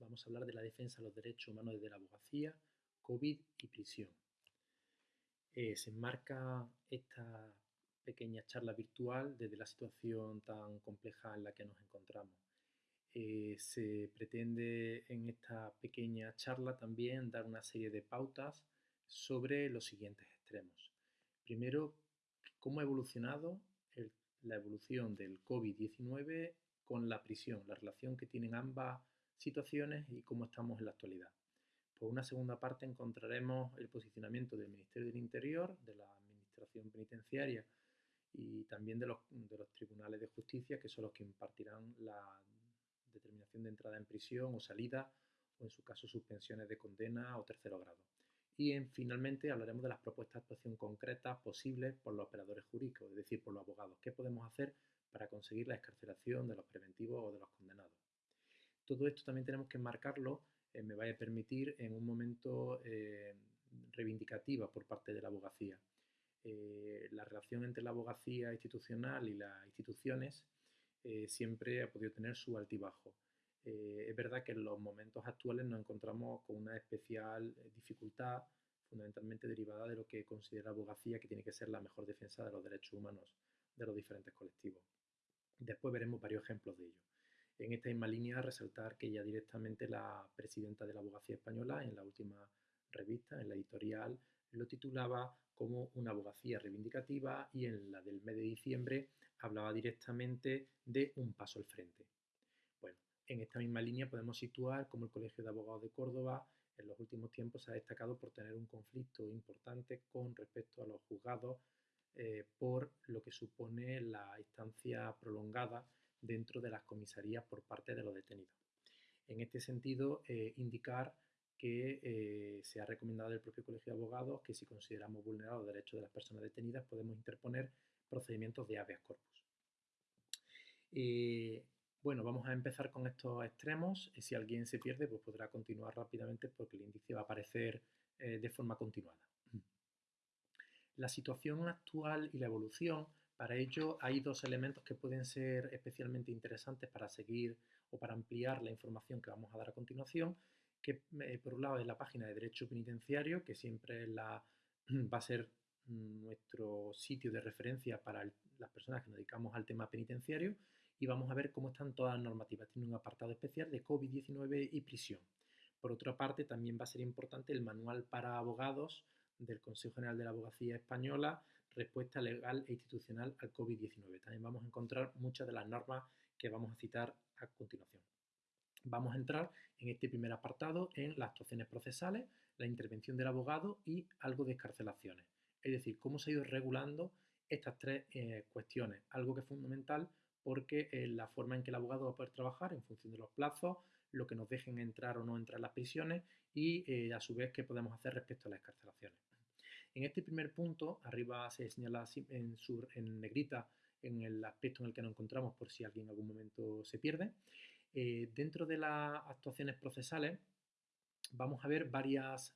Vamos a hablar de la defensa de los derechos humanos desde la abogacía, COVID y prisión. Eh, se enmarca esta pequeña charla virtual desde la situación tan compleja en la que nos encontramos. Eh, se pretende en esta pequeña charla también dar una serie de pautas sobre los siguientes extremos. Primero, cómo ha evolucionado la evolución del COVID-19 con la prisión, la relación que tienen ambas situaciones y cómo estamos en la actualidad. Por una segunda parte encontraremos el posicionamiento del Ministerio del Interior, de la Administración Penitenciaria y también de los, tribunales de justicia, que son los que impartirán la determinación de entrada en prisión o salida, o en su caso suspensiones de condena o tercero grado. Y en, finalmente hablaremos de las propuestas de actuación concretas posibles por los operadores jurídicos, es decir, por los abogados. ¿Qué podemos hacer para conseguir la escarcelación de los preventivos o de los condenados? Todo esto también tenemos que enmarcarlo, eh, me vaya a permitir, en un momento eh, reivindicativa por parte de la abogacía. Eh, la relación entre la abogacía institucional y las instituciones eh, siempre ha podido tener su altibajo. Es verdad que en los momentos actuales nos encontramos con una especial dificultad, fundamentalmente derivada de lo que considera la abogacía que tiene que ser la mejor defensa de los derechos humanos de los diferentes colectivos. Después veremos varios ejemplos de ello. En esta misma línea, resaltar que ya directamente la presidenta de la abogacía española, en la última revista, en la editorial, lo titulaba como una abogacía reivindicativa y en la del mes de diciembre hablaba directamente de un paso al frente. Bueno, en esta misma línea podemos situar como el Colegio de Abogados de Córdoba en los últimos tiempos se ha destacado por tener un conflicto importante con respecto a los juzgados eh, por lo que supone la instancia prolongada dentro de las comisarías por parte de los detenidos. En este sentido, eh, indicar que eh, se ha recomendado del propio Colegio de Abogados que si consideramos vulnerados los derechos de las personas detenidas podemos interponer procedimientos de habeas corpus. Eh, bueno, vamos a empezar con estos extremos. Si alguien se pierde, pues podrá continuar rápidamente porque el índice va a aparecer de forma continuada. La situación actual y la evolución, para ello hay dos elementos que pueden ser especialmente interesantes para seguir o para ampliar la información que vamos a dar a continuación, que eh, por un lado es la página de Derecho Penitenciario, que siempre va a ser nuestro sitio de referencia para las personas que nos dedicamos al tema penitenciario y vamos a ver cómo están todas las normativas. Tiene un apartado especial de COVID-19 y prisión. Por otra parte, también va a ser importante el manual para abogados del Consejo General de la Abogacía Española, respuesta legal e institucional al COVID-19. También vamos a encontrar muchas de las normas que vamos a citar a continuación. Vamos a entrar en este primer apartado en las actuaciones procesales, la intervención del abogado y algo de escarcelaciones. Es decir, cómo se ha ido regulando estas tres eh, cuestiones, algo que es fundamental porque es la forma en que el abogado va a poder trabajar en función de los plazos, lo que nos dejen entrar o no entrar en las prisiones y eh, a su vez qué podemos hacer respecto a las escarcelaciones. En este primer punto, arriba se señala en, negrita en el aspecto en el que nos encontramos por si alguien en algún momento se pierde. Eh, dentro de las actuaciones procesales vamos a ver varias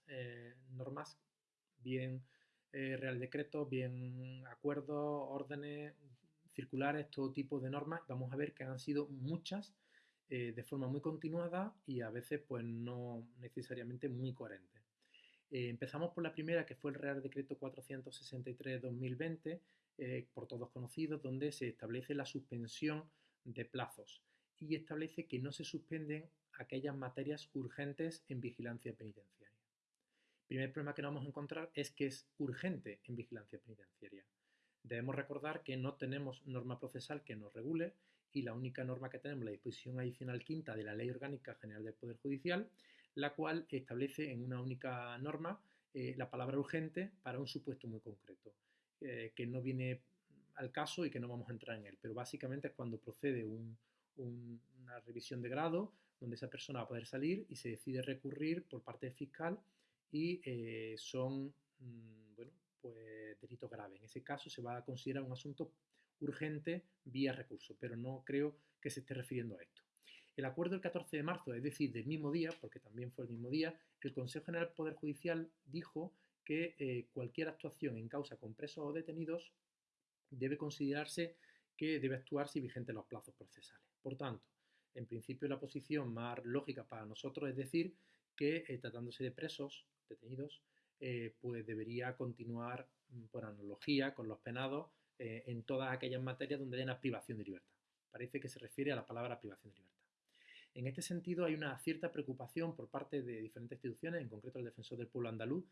normas bien eh, real decreto, bien acuerdos, órdenes, circulares, todo tipo de normas. Vamos a ver que han sido muchas eh, de forma muy continuada y a veces pues no necesariamente muy coherentes. Eh, empezamos por la primera, que fue el Real Decreto 463-2020, por todos conocidos, donde se establece la suspensión de plazos y establece que no se suspenden aquellas materias urgentes en vigilancia penitenciaria primer problema que nos vamos a encontrar es que es urgente en vigilancia penitenciaria. Debemos recordar que no tenemos norma procesal que nos regule y la única norma que tenemos, la disposición adicional quinta de la Ley Orgánica General del Poder Judicial, la cual establece en una única norma eh, la palabra urgente para un supuesto muy concreto, eh, que no viene al caso y que no vamos a entrar en él. Pero básicamente es cuando procede una revisión de grado donde esa persona va a poder salir y se decide recurrir por parte del fiscal y eh, son mm, bueno, pues, delitos graves. En ese caso se va a considerar un asunto urgente vía recurso, pero no creo que se esté refiriendo a esto. El acuerdo del 14 de marzo, es decir, del mismo día, porque también fue el mismo día, el Consejo General del Poder Judicial dijo que eh, cualquier actuación en causa con presos o detenidos debe considerarse que debe actuar si vigente los plazos procesales. Por tanto, en principio la posición más lógica para nosotros es decir que eh, tratándose de presos, detenidos, eh, pues debería continuar mm, por analogía con los penados en todas aquellas materias donde haya una privación de libertad. Parece que se refiere a la palabra privación de libertad. En este sentido, hay una cierta preocupación por parte de diferentes instituciones, en concreto el Defensor del Pueblo Andaluz,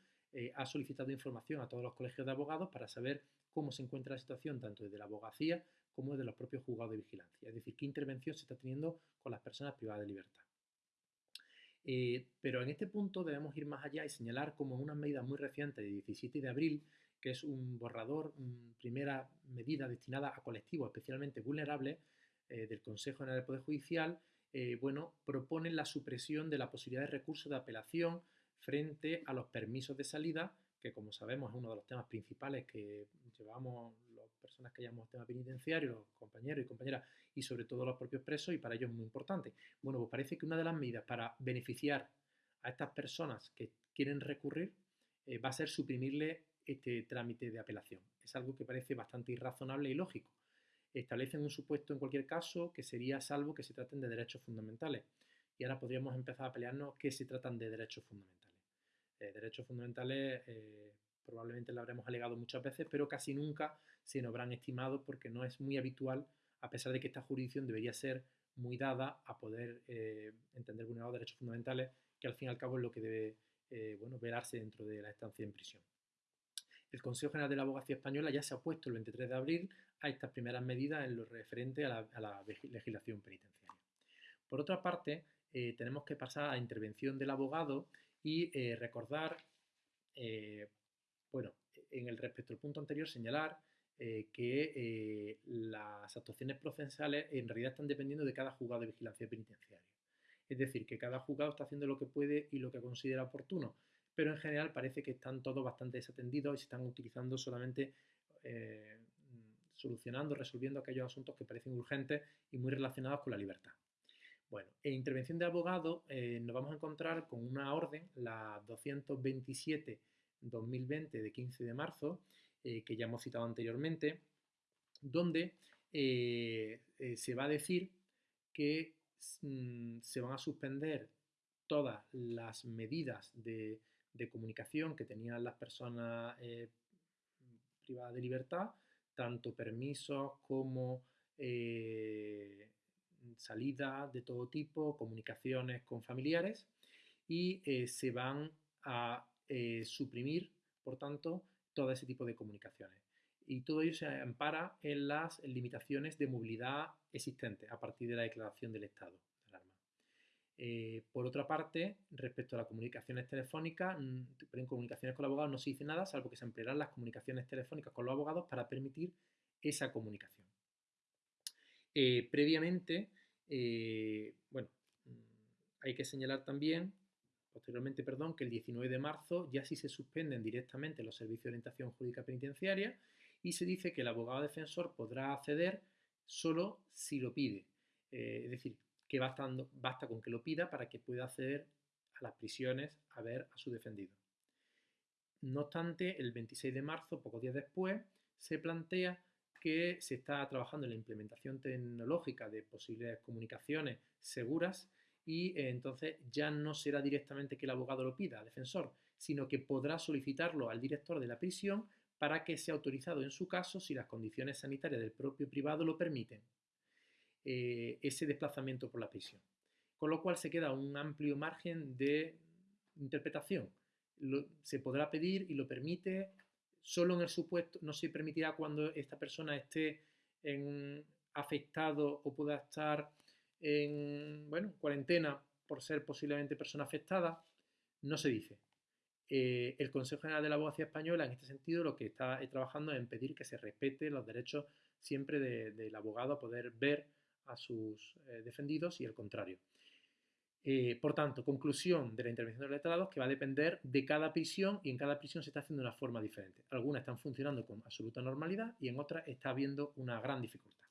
ha solicitado información a todos los colegios de abogados para saber cómo se encuentra la situación tanto desde la abogacía como desde los propios juzgados de vigilancia. Es decir, qué intervención se está teniendo con las personas privadas de libertad. Eh, pero en este punto debemos ir más allá y señalar como una medida muy reciente de 17 de abril, que es un borrador, una primera medida destinada a colectivos especialmente vulnerables eh, del Consejo General del Poder Judicial, eh, bueno, propone la supresión de la posibilidad de recurso de apelación frente a los permisos de salida, que como sabemos es uno de los temas principales que llevamos las personas que llamamos tema penitenciario, los compañeros y compañeras, y sobre todo los propios presos, y para ellos es muy importante. Bueno, pues parece que una de las medidas para beneficiar a estas personas que quieren recurrir eh, va a ser suprimirle este trámite de apelación. Es algo que parece bastante irrazonable y lógico. Establecen un supuesto en cualquier caso que sería salvo que se traten de derechos fundamentales. Y ahora podríamos empezar a pelearnos que se tratan de derechos fundamentales. Eh, derechos fundamentales eh, probablemente lo habremos alegado muchas veces, pero casi nunca se nos habrán estimado porque no es muy habitual, a pesar de que esta jurisdicción debería ser muy dada a poder eh, entender vulnerados derechos fundamentales, que al fin y al cabo es lo que debe bueno, velarse dentro de la estancia en prisión. El Consejo General de la Abogacía Española ya se ha opuesto el 23 de abril a estas primeras medidas en lo referente a la, legislación penitenciaria. Por otra parte, tenemos que pasar a intervención del abogado y eh, recordar, eh, bueno, en el respecto al punto anterior, señalar eh, que las actuaciones procesales en realidad están dependiendo de cada juzgado de vigilancia penitenciaria. Es decir, que cada juzgado está haciendo lo que puede y lo que considera oportuno, pero en general parece que están todos bastante desatendidos y se están utilizando solamente solucionando, resolviendo aquellos asuntos que parecen urgentes y muy relacionados con la libertad. Bueno, en intervención de abogado eh, nos vamos a encontrar con una orden, la 227-2020 de 15 de marzo, eh, que ya hemos citado anteriormente, donde eh, se va a decir que mm, se van a suspender todas las medidas de, de comunicación que tenían las personas privadas de libertad, tanto permisos como salida de todo tipo, comunicaciones con familiares y eh, se van a eh, suprimir, por tanto, todo ese tipo de comunicaciones. Y todo ello se ampara en las limitaciones de movilidad existentes a partir de la declaración del estado. Eh, por otra parte, respecto a las comunicaciones telefónicas, en comunicaciones con los abogados no se dice nada, salvo que se emplearán las comunicaciones telefónicas con los abogados para permitir esa comunicación. previamente, eh, bueno, mm, hay que señalar también, posteriormente, perdón, que el 19 de marzo ya sí se suspenden directamente los servicios de orientación jurídica penitenciaria y se dice que el abogado defensor podrá acceder solo si lo pide. Eh, es decir, que bastando, basta con que lo pida para que pueda acceder a las prisiones a ver a su defendido. No obstante, el 26 de marzo, pocos días después, se plantea que se está trabajando en la implementación tecnológica de posibles comunicaciones seguras y eh, entonces ya no será directamente que el abogado lo pida al defensor, sino que podrá solicitarlo al director de la prisión para que sea autorizado en su caso, si las condiciones sanitarias del propio privado lo permiten, eh, ese desplazamiento por la prisión. Con lo cual se queda un amplio margen de interpretación. se podrá pedir y lo permite solo en el supuesto, no se permitirá cuando esta persona esté en afectado o pueda estar en bueno, cuarentena por ser posiblemente persona afectada, no se dice. Eh, el Consejo General de la Abogacía Española, en este sentido, lo que está trabajando es en pedir que se respete los derechos siempre del abogado a poder ver a sus eh, defendidos y el contrario. Eh, por tanto, conclusión de la intervención de los letrados que va a depender de cada prisión y en cada prisión se está haciendo de una forma diferente. Algunas están funcionando con absoluta normalidad y en otras está habiendo una gran dificultad.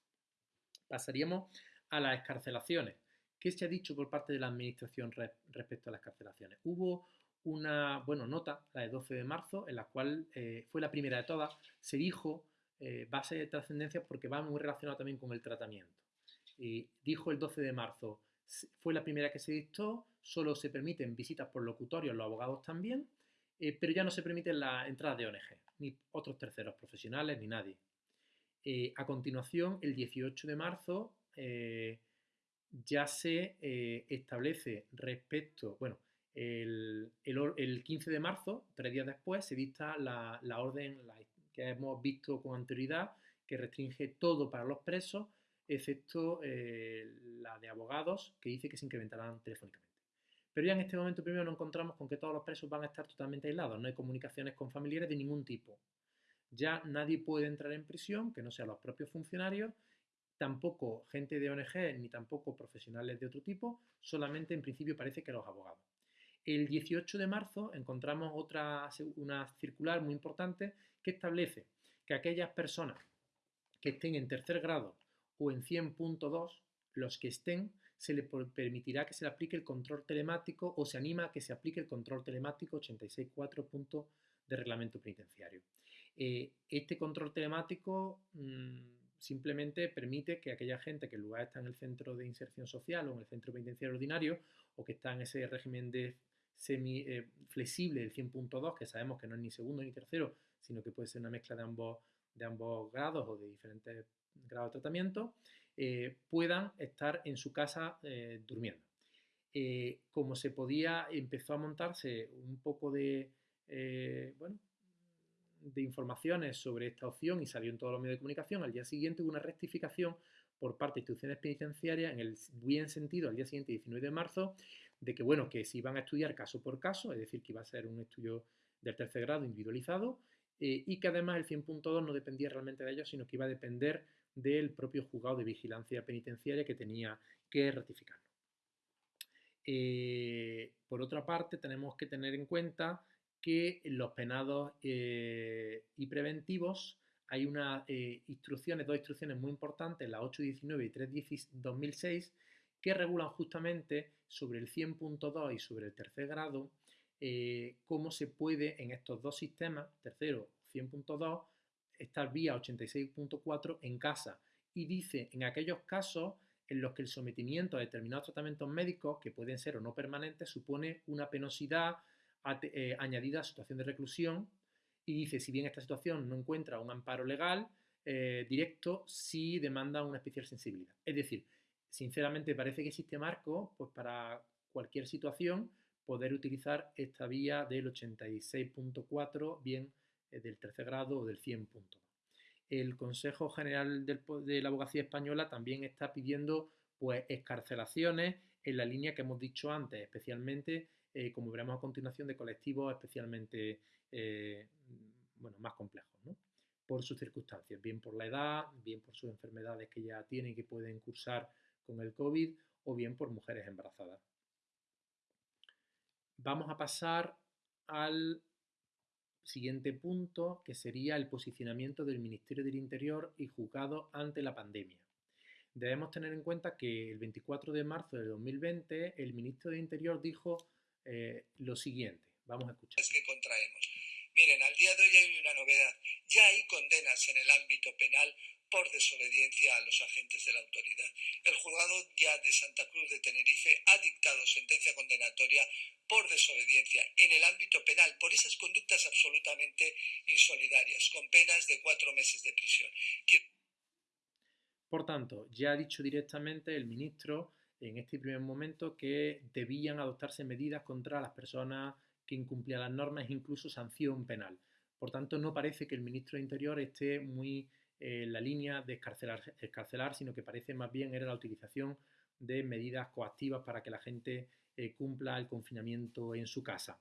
Pasaríamos a las escarcelaciones. ¿Qué se ha dicho por parte de la Administración respecto a las escarcelaciones? Hubo una bueno, nota, la de 12 de marzo, en la cual eh, fue la primera de todas, se dijo eh, base de trascendencia porque va muy relacionado también con el tratamiento. Dijo el 12 de marzo, fue la primera que se dictó, solo se permiten visitas por locutorios, los abogados también, eh, pero ya no se permiten las entradas de ONG, ni otros terceros profesionales, ni nadie. Eh, a continuación, el 18 de marzo, eh, ya se establece respecto, bueno, el, 15 de marzo, tres días después, se dicta la, orden que hemos visto con anterioridad, que restringe todo para los presos, excepto la de abogados, que dice que se incrementarán telefónicamente. Pero ya en este momento primero nos encontramos con que todos los presos van a estar totalmente aislados, no hay comunicaciones con familiares de ningún tipo. Ya nadie puede entrar en prisión, que no sean los propios funcionarios, tampoco gente de ONG ni tampoco profesionales de otro tipo, solamente en principio parece que los abogados. El 18 de marzo encontramos otra, una circular muy importante que establece que aquellas personas que estén en tercer grado o en 100.2, los que estén, se le permitirá que se le aplique el control telemático o se anima a que se aplique el control telemático 86.4 de reglamento penitenciario. Eh, este control telemático mm, simplemente permite que aquella gente que en lugar está en el centro de inserción social o en el centro penitenciario ordinario o que está en ese régimen de semi eh, flexible del 100.2, que sabemos que no es ni segundo ni tercero, sino que puede ser una mezcla de ambos, de ambos grados o de diferentes grados de tratamiento, eh, puedan estar en su casa eh, durmiendo. Eh, como se podía, empezó a montarse un poco de, bueno, de informaciones sobre esta opción y salió en todos los medios de comunicación, al día siguiente hubo una rectificación por parte de instituciones penitenciarias en el buen sentido al día siguiente, 19 de marzo, de que, bueno, que se iban a estudiar caso por caso, es decir, que iba a ser un estudio del tercer grado individualizado, y que además el 100.2 no dependía realmente de ellos, sino que iba a depender del propio juzgado de vigilancia penitenciaria que tenía que ratificarlo. Eh, por otra parte, tenemos que tener en cuenta que los penados eh, y preventivos hay unas eh, instrucciones, dos instrucciones muy importantes, la 819 y 32006, que regulan justamente sobre el 100.2 y sobre el tercer grado cómo se puede en estos dos sistemas, tercero 100.2, estar vía 86.4 en casa y dice en aquellos casos en los que el sometimiento a determinados tratamientos médicos, que pueden ser o no permanentes, supone una penosidad eh, añadida a situación de reclusión y dice si bien esta situación no encuentra un amparo legal eh, directo, sí demanda una especial sensibilidad. Es decir, sinceramente parece que existe marco pues, para cualquier situación poder utilizar esta vía del 86.4 bien del tercer grado o del 100 puntos. El Consejo General de la Abogacía Española también está pidiendo pues, escarcelaciones en la línea que hemos dicho antes, especialmente, eh, como veremos a continuación, de colectivos especialmente eh, bueno, más complejos, por sus circunstancias, bien por la edad, bien por sus enfermedades que ya tienen y que pueden cursar con el COVID, o bien por mujeres embarazadas. Vamos a pasar al siguiente punto, que sería el posicionamiento del Ministerio del Interior y juzgado ante la pandemia. Debemos tener en cuenta que el 24 de marzo de 2020 el ministro del Interior dijo eh, lo siguiente. Vamos a escuchar. Es que contraemos. Miren, al día de hoy hay una novedad. Ya hay condenas en el ámbito penal por desobediencia a los agentes de la autoridad. El juzgado ya de Santa Cruz de Tenerife ha dictado sentencia condenatoria por desobediencia en el ámbito penal por esas conductas absolutamente insolidarias, con penas de cuatro meses de prisión. Por tanto, ya ha dicho directamente el ministro en este primer momento que debían adoptarse medidas contra las personas que incumplían las normas, incluso sanción penal. Por tanto, no parece que el ministro de Interior esté muy en la línea de escarcelar, sino que parece más bien era la utilización de medidas coactivas para que la gente eh, cumpla el confinamiento en su casa.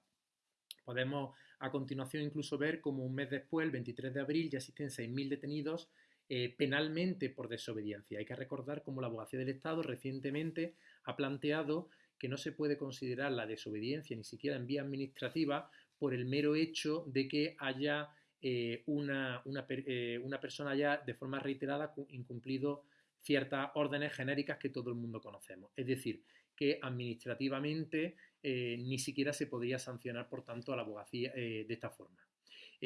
Podemos a continuación incluso ver como un mes después, el 23 de abril, ya existen 6.000 detenidos eh, penalmente por desobediencia. Hay que recordar cómo la Abogacía del Estado recientemente ha planteado que no se puede considerar la desobediencia ni siquiera en vía administrativa por el mero hecho de que haya eh, una, una, persona ya de forma reiterada incumplido ciertas órdenes genéricas que todo el mundo conocemos. Es decir, que administrativamente eh, ni siquiera se podría sancionar, por tanto, a la abogacía eh, de esta forma.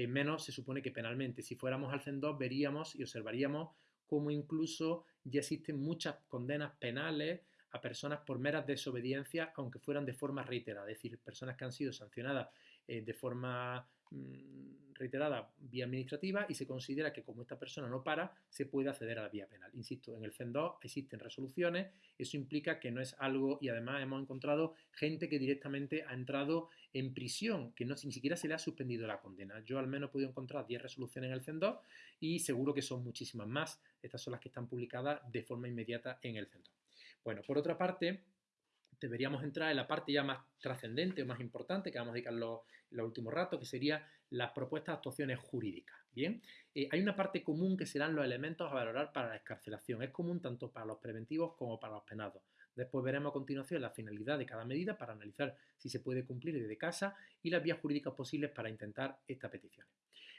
menos se supone que penalmente. Si fuéramos al CEN2 veríamos y observaríamos como incluso ya existen muchas condenas penales a personas por meras desobediencias, aunque fueran de forma reiterada, es decir, personas que han sido sancionadas eh, de forma reiterada vía administrativa y se considera que como esta persona no para, se puede acceder a la vía penal. Insisto, en el CEN2 existen resoluciones, eso implica que no es algo, y además hemos encontrado gente que directamente ha entrado en prisión, que no, ni siquiera se le ha suspendido la condena. Yo al menos he podido encontrar 10 resoluciones en el CEN2 y seguro que son muchísimas más. Estas son las que están publicadas de forma inmediata en el CEN2. Bueno, por otra parte, deberíamos entrar en la parte ya más trascendente o más importante que vamos a dedicar los, los últimos ratos, que sería las propuestas de actuaciones jurídicas. Bien, eh, hay una parte común que serán los elementos a valorar para la escarcelación. Es común tanto para los preventivos como para los penados. Después veremos a continuación la finalidad de cada medida para analizar si se puede cumplir desde casa y las vías jurídicas posibles para intentar esta petición.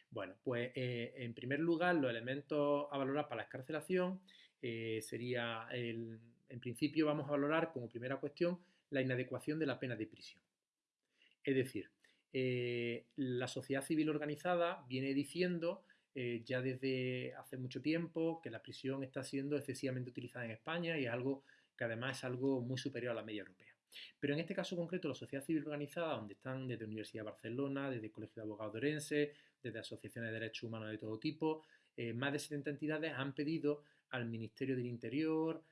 Bueno, pues eh, en primer lugar, los elementos a valorar para la escarcelación eh, sería el, en principio vamos a valorar como primera cuestión la inadecuación de la pena de prisión. Es decir, eh, la sociedad civil organizada viene diciendo eh, ya desde hace mucho tiempo que la prisión está siendo excesivamente utilizada en España y es algo que además es algo muy superior a la media europea. Pero en este caso concreto, la sociedad civil organizada, donde están desde la Universidad de Barcelona, desde el Colegio de Abogados de Orense, desde asociaciones de derechos humanos de todo tipo, eh, más de 70 entidades han pedido al Ministerio del Interior,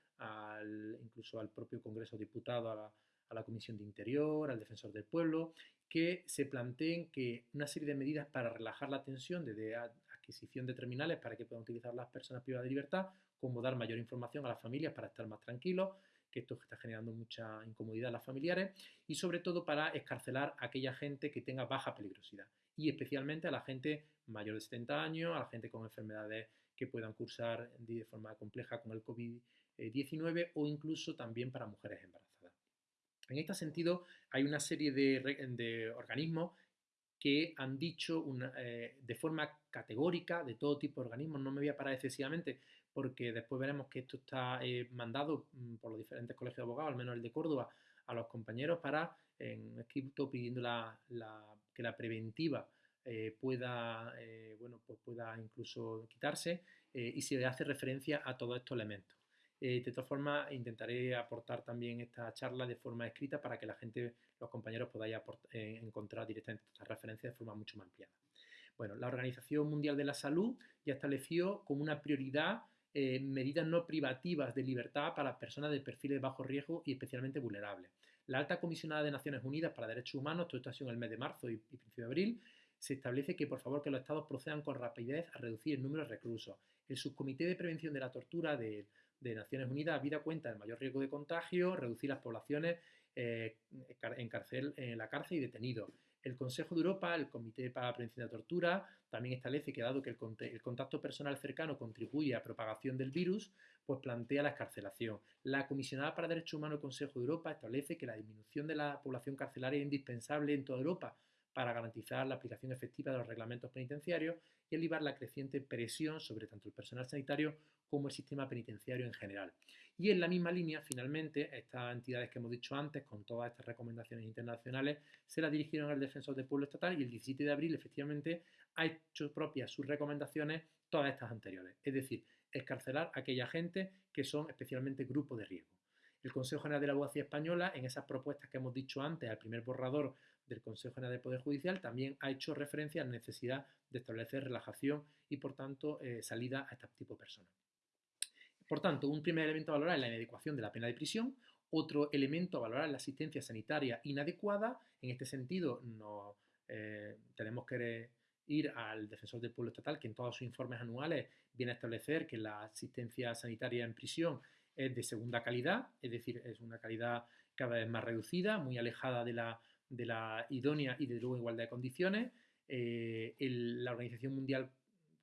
incluso al propio Congreso de Diputados, a la, Comisión de Interior, al Defensor del Pueblo, que se planteen que una serie de medidas para relajar la tensión desde adquisición de terminales para que puedan utilizar las personas privadas de libertad, como dar mayor información a las familias para estar más tranquilos, que esto está generando mucha incomodidad a las familiares, y sobre todo para escarcelar a aquella gente que tenga baja peligrosidad, y especialmente a la gente mayor de 70 años, a la gente con enfermedades que puedan cursar de forma compleja con el COVID-19 19 eh, o incluso también para mujeres embarazadas. En este sentido, hay una serie de, organismos que han dicho eh, de forma categórica, de todo tipo de organismos, no me voy a parar excesivamente, porque después veremos que esto está eh, mandado mm, por los diferentes colegios de abogados, al menos el de Córdoba, a los compañeros para, en escrito pidiendo que la preventiva pueda, bueno, pues pueda incluso quitarse y se hace referencia a todos estos elementos. Eh, de todas formas, intentaré aportar también esta charla de forma escrita para que la gente, los compañeros, podáis eh, encontrar directamente estas referencias de forma mucho más ampliada. Bueno, la Organización Mundial de la Salud ya estableció como una prioridad eh, medidas no privativas de libertad para personas de perfiles de bajo riesgo y especialmente vulnerables. La Alta Comisionada de Naciones Unidas para Derechos Humanos, todo esto ha sido en el mes de marzo y, y principio de abril, se establece que por favor que los estados procedan con rapidez a reducir el número de reclusos. El Subcomité de Prevención de la Tortura de de Naciones Unidas, habida cuenta del mayor riesgo de contagio, reducir las poblaciones eh, en, la cárcel y detenidos. El Consejo de Europa, el Comité para la Prevención de la Tortura, también establece que dado que el, contacto personal cercano contribuye a propagación del virus, pues plantea la escarcelación. La Comisionada para Derechos Humanos del Consejo de Europa establece que la disminución de la población carcelaria es indispensable en toda Europa para garantizar la aplicación efectiva de los reglamentos penitenciarios y aliviar la creciente presión sobre tanto el personal sanitario como el sistema penitenciario en general. Y en la misma línea, finalmente, estas entidades que hemos dicho antes, con todas estas recomendaciones internacionales, se las dirigieron al Defensor del Pueblo Estatal y el 17 de abril, efectivamente, ha hecho propias sus recomendaciones todas estas anteriores. Es decir, escarcelar a aquella gente que son especialmente grupos de riesgo. El Consejo General de la Abogacía Española, en esas propuestas que hemos dicho antes, al primer borrador del Consejo General del Poder Judicial, también ha hecho referencia a la necesidad de establecer relajación y, por tanto, eh, salida a este tipo de personas. Por tanto, un primer elemento a valorar es la inadecuación de la pena de prisión, otro elemento a valorar es la asistencia sanitaria inadecuada. En este sentido, no, eh, tenemos que ir al defensor del pueblo estatal, que en todos sus informes anuales viene a establecer que la asistencia sanitaria en prisión es de segunda calidad, es decir, es una calidad cada vez más reducida, muy alejada de la, de la idónea y de luego igualdad de condiciones. Eh, la Organización Mundial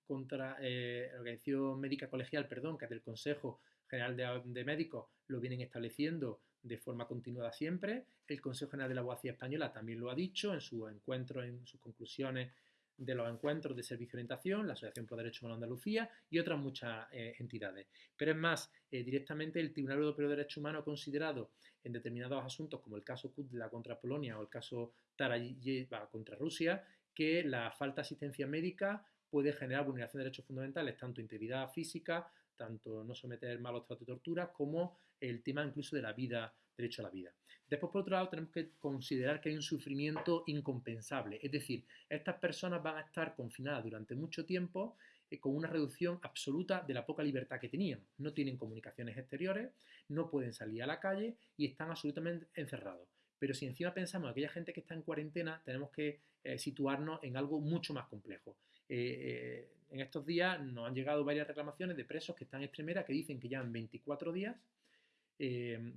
contra eh, la Organización Médica Colegial, perdón, que es del Consejo General de, Médicos, lo vienen estableciendo de forma continuada siempre. El Consejo General de la Abogacía Española también lo ha dicho en su encuentro, en sus conclusiones de los encuentros de servicio de orientación, la Asociación Pro Derechos Humanos de Andalucía y otras muchas eh, entidades. Pero es más, eh, directamente el Tribunal Europeo de Derechos Humanos ha considerado en determinados asuntos, como el caso Kudla contra Polonia o el caso Tarayeva contra Rusia, que la falta de asistencia médica puede generar vulneración de derechos fundamentales, tanto integridad física, tanto no someter malos tratos y torturas como el tema incluso de la vida, derecho a la vida. Después, por otro lado, tenemos que considerar que hay un sufrimiento incompensable, es decir, estas personas van a estar confinadas durante mucho tiempo eh, con una reducción absoluta de la poca libertad que tenían. No tienen comunicaciones exteriores, no pueden salir a la calle y están absolutamente encerrados. Pero si encima pensamos en aquella gente que está en cuarentena, tenemos que eh, situarnos en algo mucho más complejo. Eh, en estos días nos han llegado varias reclamaciones de presos que están en extremera que dicen que llevan 24 días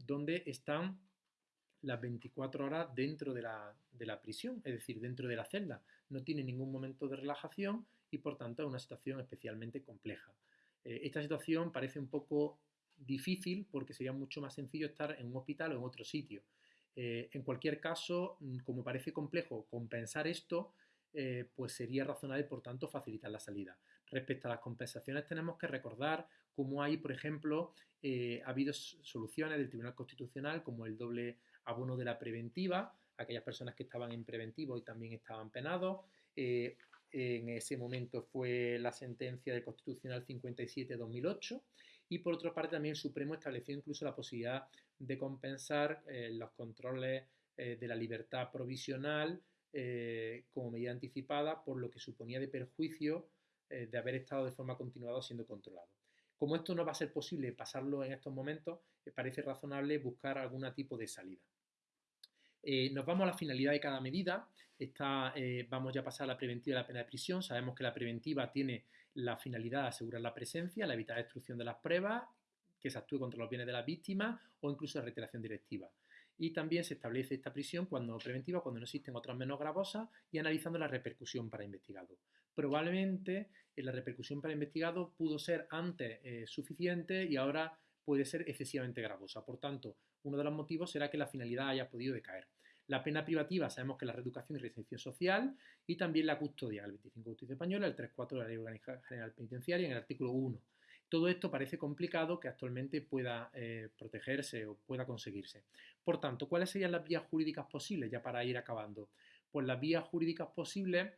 donde están las 24 horas dentro de la, prisión, es decir, dentro de la celda. No tienen ningún momento de relajación y por tanto es una situación especialmente compleja. Eh, esta situación parece un poco difícil porque sería mucho más sencillo estar en un hospital o en otro sitio. Eh, en cualquier caso, mm, como parece complejo compensar esto, eh, pues sería razonable, por tanto, facilitar la salida. Respecto a las compensaciones, tenemos que recordar cómo hay, por ejemplo, ha habido soluciones del Tribunal Constitucional, como el doble abono de la preventiva, aquellas personas que estaban en preventivo y también estaban penados, en ese momento fue la sentencia del Constitucional 57-2008 y por otra parte también el Supremo estableció incluso la posibilidad de compensar eh, los controles eh, de la libertad provisional eh, como medida anticipada por lo que suponía de perjuicio de haber estado de forma continuada siendo controlado. Como esto no va a ser posible pasarlo en estos momentos, parece razonable buscar algún tipo de salida. Eh, nos vamos a la finalidad de cada medida. Eh, vamos ya a pasar a la preventiva y la pena de prisión. Sabemos que la preventiva tiene la finalidad de asegurar la presencia, la evitar destrucción de las pruebas, que se actúe contra los bienes de las víctimas o incluso la reiteración directiva. Y también se establece esta prisión cuando preventiva, cuando no existen otras menos gravosas y analizando la repercusión para investigado. Probablemente eh, la repercusión para investigado pudo ser antes suficiente y ahora puede ser excesivamente gravosa. Por tanto, uno de los motivos será que la finalidad haya podido decaer. La pena privativa sabemos que la reeducación y reinserción social y también la custodia, el 25 de Justicia Española, el 3.4 de la Ley General Penitenciaria en el artículo 1. Todo esto parece complicado que actualmente pueda eh, protegerse o pueda conseguirse. Por tanto, ¿cuáles serían las vías jurídicas posibles ya para ir acabando? Pues las vías jurídicas posibles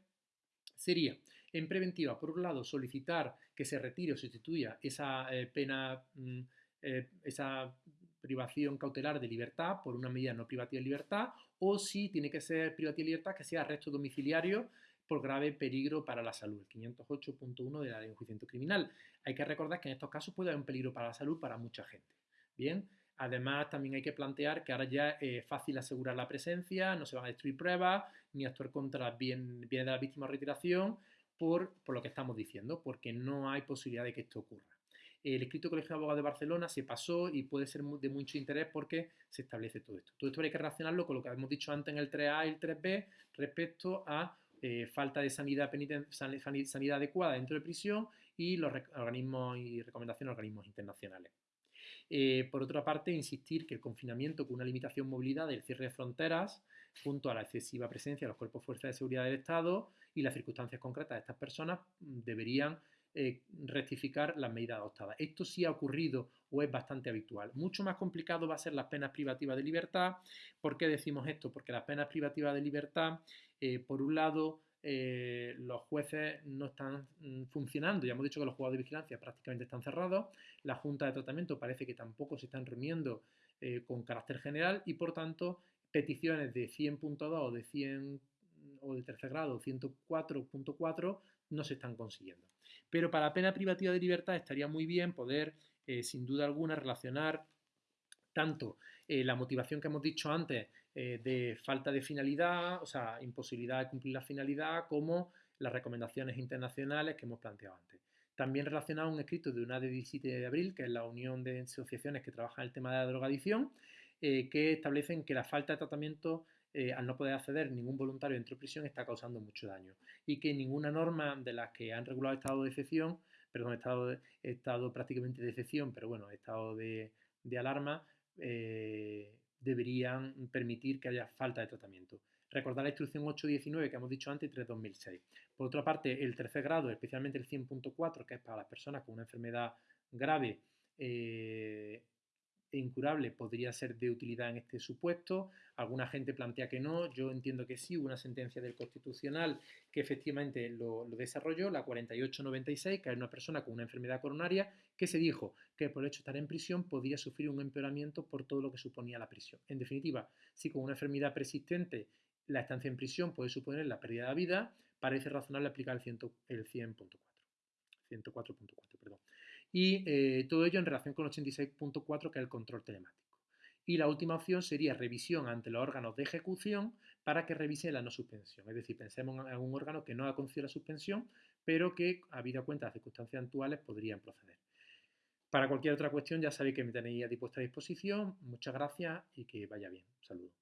sería, en preventiva, por un lado, solicitar que se retire o sustituya esa eh, pena, mm, eh, esa privación cautelar de libertad por una medida no privativa de libertad o si tiene que ser privativa de libertad que sea arresto domiciliario por grave peligro para la salud, el 508.1 de la ley de enjuiciamiento criminal. Hay que recordar que en estos casos puede haber un peligro para la salud para mucha gente. Bien, además también hay que plantear que ahora ya es fácil asegurar la presencia, no se van a destruir pruebas, ni actuar contra bienes de la víctima o retiración, por, por lo que estamos diciendo, porque no hay posibilidad de que esto ocurra el escrito Colegio de Abogados de Barcelona se pasó y puede ser de mucho interés porque se establece todo esto. Todo esto hay que relacionarlo con lo que hemos dicho antes en el 3A y el 3B respecto a eh, falta de sanidad, adecuada dentro de prisión y los organismos y recomendaciones de organismos internacionales. Eh, por otra parte, insistir que el confinamiento con una limitación de movilidad del cierre de fronteras, junto a la excesiva presencia de los cuerpos de fuerza de seguridad del Estado y las circunstancias concretas de estas personas, deberían eh, rectificar las medidas adoptadas. Esto sí ha ocurrido o es bastante habitual. Mucho más complicado va a ser las penas privativas de libertad. ¿Por qué decimos esto? Porque las penas privativas de libertad, eh, por un lado, eh, los jueces no están mm, funcionando. Ya hemos dicho que los juegos de vigilancia prácticamente están cerrados. La Junta de Tratamiento parece que tampoco se están reuniendo con carácter general y, por tanto, peticiones de 100.2 o de 100 o de tercer grado 104.4 no se están consiguiendo. Pero para la pena privativa de libertad estaría muy bien poder, eh, sin duda alguna, relacionar tanto eh, la motivación que hemos dicho antes eh, de falta de finalidad, o sea, imposibilidad de cumplir la finalidad, como las recomendaciones internacionales que hemos planteado antes. También relacionado un escrito de una de 17 de abril, que es la Unión de Asociaciones que trabajan el tema de la drogadicción, que establecen que la falta de tratamiento eh, al no poder acceder ningún voluntario dentro de prisión está causando mucho daño y que ninguna norma de las que han regulado estado de excepción, perdón, estado, estado prácticamente de excepción, pero bueno, estado de, alarma, eh, deberían permitir que haya falta de tratamiento. Recordar la instrucción 819 que hemos dicho antes y 3.2006. Por otra parte, el tercer grado, especialmente el 100.4, que es para las personas con una enfermedad grave, eh, incurable podría ser de utilidad en este supuesto. Alguna gente plantea que no, yo entiendo que sí, hubo una sentencia del Constitucional que efectivamente lo, desarrolló, la 4896, que es una persona con una enfermedad coronaria, que se dijo que por el hecho de estar en prisión podía sufrir un empeoramiento por todo lo que suponía la prisión. En definitiva, si con una enfermedad persistente la estancia en prisión puede suponer la pérdida de vida, parece razonable aplicar el 100.4. El 104.4, perdón y eh, todo ello en relación con 86.4 que es el control telemático. Y la última opción sería revisión ante los órganos de ejecución para que revise la no suspensión. Es decir, pensemos en un órgano que no ha concedido la suspensión, pero que, habido cuenta de las circunstancias actuales, podrían proceder. Para cualquier otra cuestión ya sabéis que me tenéis a vuestra disposición. Muchas gracias y que vaya bien. Saludos.